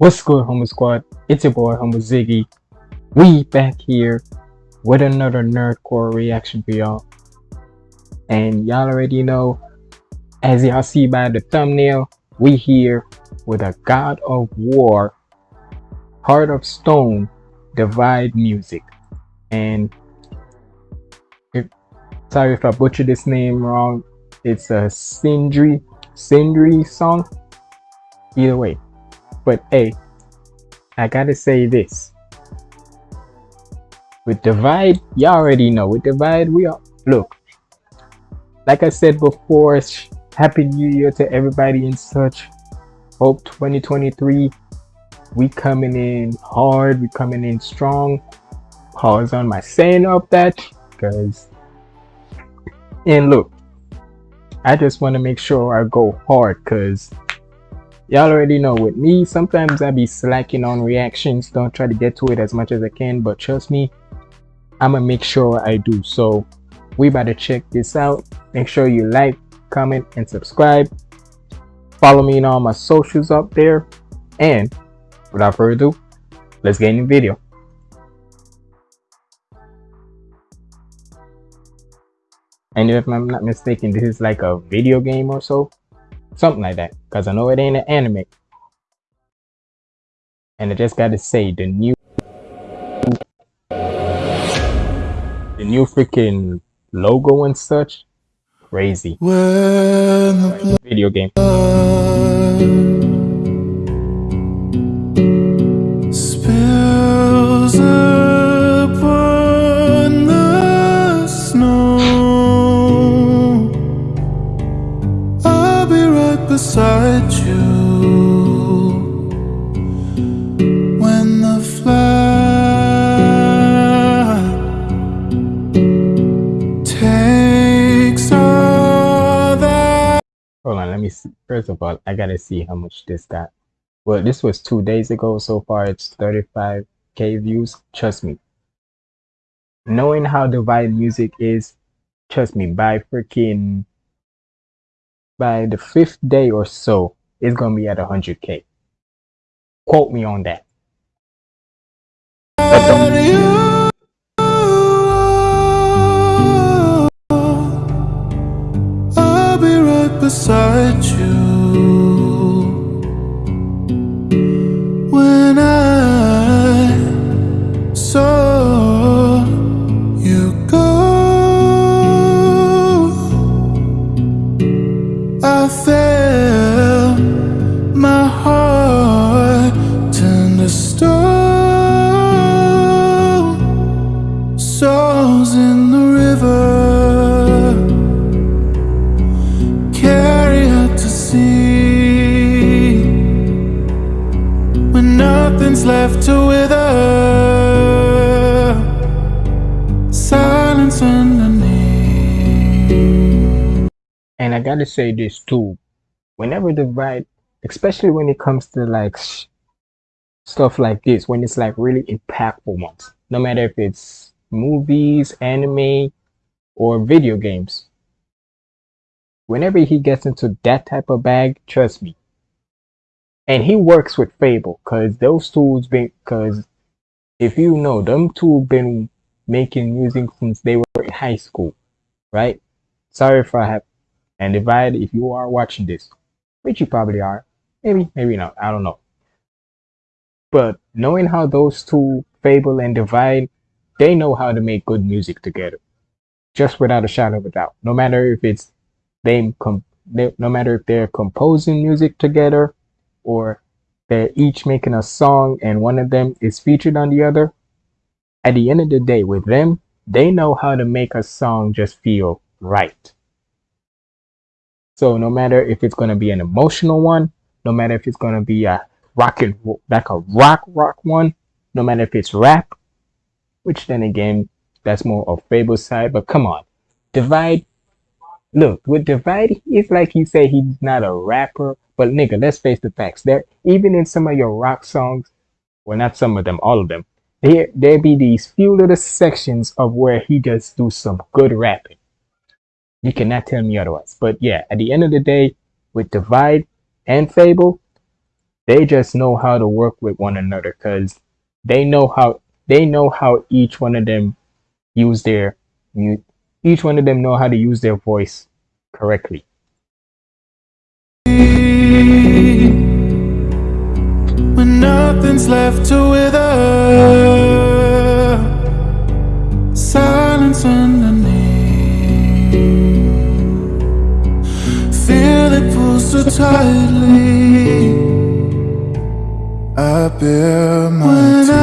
What's good, Humble Squad? It's your boy, Humble Ziggy. We back here with another Nerdcore reaction for y'all. And y'all already know, as y'all see by the thumbnail, we here with a God of War, Heart of Stone, Divide music. And if, sorry if I butchered this name wrong. It's a Sindri, Sindri song. Either way, but hey, I gotta say this. With Divide, you already know. With Divide, we are look. Like I said before, Happy New Year to everybody in such. Hope 2023 we coming in hard, we coming in strong. Pause on my saying of that because and look, I just want to make sure I go hard because y'all already know with me sometimes i be slacking on reactions. Don't try to get to it as much as i can but trust me i'm gonna make sure i do. So we to check this out. Make sure you like comment and subscribe. Follow me on all my socials up there. And without further ado let's get in the video. And if i'm not mistaken this is like a video game or so Something like that. Because I know it ain't an anime. And I just gotta say, the new... The new freaking logo and such. Crazy. Video game. Beside you when the takes all that. Hold on, let me see. First of all, I gotta see how much this got. Well, this was two days ago. So far, it's 35k views. Trust me. Knowing how Divide Music is, trust me, by freaking by the fifth day or so, it's gonna be at 100k. Quote me on that. I'll be right beside you. Left to wither Silence underneath And I gotta say this too. Whenever the right, especially when it comes to like stuff like this, when it's like really impactful ones, no matter if it's movies, anime, or video games. Whenever he gets into that type of bag, trust me, and he works with Fable because those tools been because if you know them two been making music since they were in high school, right? Sorry if I have and divide if you are watching this, which you probably are, maybe maybe not, I don't know. But knowing how those two Fable and Divide, they know how to make good music together, just without a shadow of a doubt. No matter if it's them, com- no matter if they're composing music together or they're each making a song and one of them is featured on the other, at the end of the day, with them, they know how to make a song just feel right. So no matter if it's going to be an emotional one, no matter if it's going to be a rock and like a rock rock one, no matter if it's rap, which then again, that's more of Fable side, but come on, Divide, look, with Divide, it's like you say he's not a rapper, but nigga, let's face the facts. There, even in some of your rock songs, well, not some of them, all of them, there there be these few little sections of where he just do some good rapping. You cannot tell me otherwise. But yeah, at the end of the day, with Divide and Fable, they just know how to work with one another because they know how they know how each one of them use their each one of them know how to use their voice correctly. When nothing's left to wither, silence underneath. Feel it pull so tightly. I bear my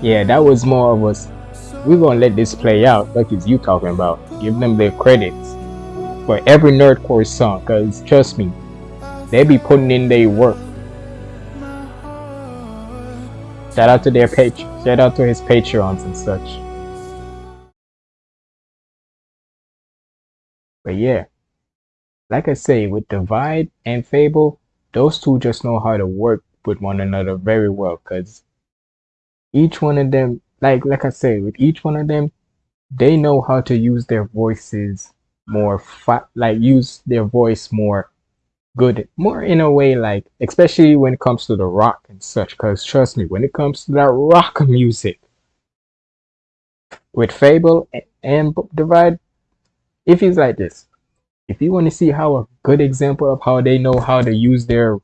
Yeah, that was more of us. We're gonna let this play out, like it's you talking about. Give them their credits for every nerdcore song, cause trust me, they be putting in their work. Shout out to their page. Shout out to his Patreons and such. But yeah, like I say, with Divide and Fable, those two just know how to work with one another very well, cause each one of them, like like I say, with each one of them, they know how to use their voices more, fa- like use their voice more good, more in a way, like especially when it comes to the rock and such. Cause trust me, when it comes to that rock music, with Fable and Divide, if it's like this, if you want to see how a good example of how they know how to use their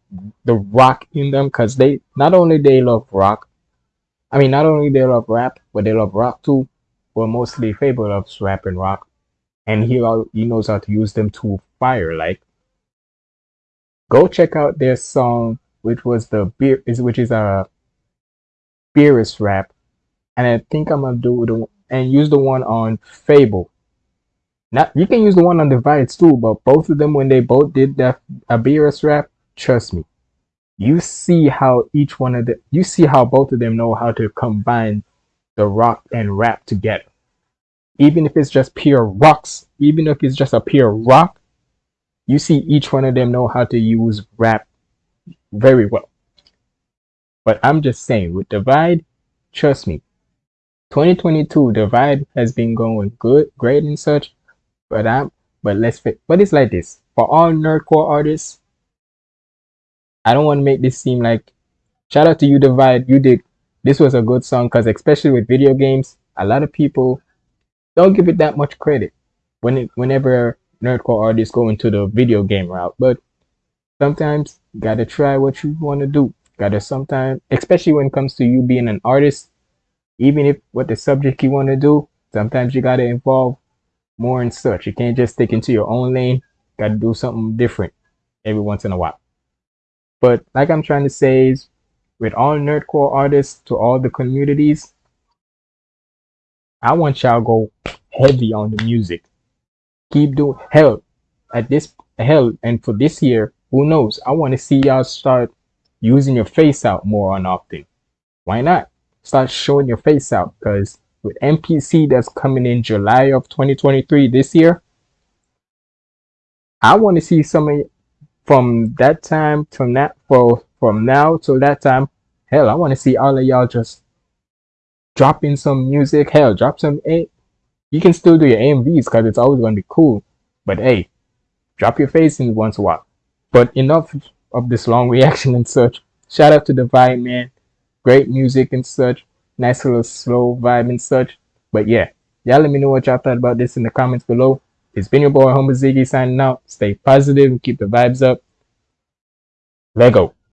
the rock in them, cause they not only they love rock, I mean not only they love rap, but they love rock too. But mostly Fable loves rap and rock, and he he knows how to use them to fire. Like, go check out their song, which was the beer is which is a Beerus rap, and I think I'm gonna do the and use the one on Fable. Now you can use the one on Divides too, but both of them when they both did that a Beerus rap, trust me, you see how each one of the you see how both of them know how to combine the rock and rap together. Even if it's just pure rocks, even if it's just a pure rock, you see each one of them know how to use rap very well. But I'm just saying, with Divide, trust me, 2022 Divide has been going good, great and such. But I'm, but let's fit. But it's like this for all nerdcore artists. I don't want to make this seem like. Shout out to you, Divide. You did. This was a good song because, especially with video games, a lot of people don't give it that much credit when it, whenever nerdcore artists go into the video game route. But sometimes you gotta try what you want to do. Gotta sometimes, especially when it comes to you being an artist, even if what the subject you want to do, sometimes you gotta involve more and such. You can't just stick into your own lane. Gotta do something different every once in a while. But like I'm trying to say is, with all nerdcore artists to all the communities, I want y'all go heavy on the music. Keep doing hell at this hell and for this year, who knows? I want to see y'all start using your face out more on often. Why not? Start showing your face out because with MPC that's coming in July of 2023 this year, I want to see some of from that time to now for from now till that time. Hell, I want to see all of y'all just drop in some music. Hell, drop some A. You can still do your AMVs because it's always gonna be cool. But hey, drop your face in once in a while. But enough of this long reaction and such. Shout out to the vibe, man. Great music and such. Nice little slow vibe and such. But yeah, y'all let me know what y'all thought about this in the comments below. It's been your boy Humble Ziggy signing out. Stay positive and keep the vibes up. Lego.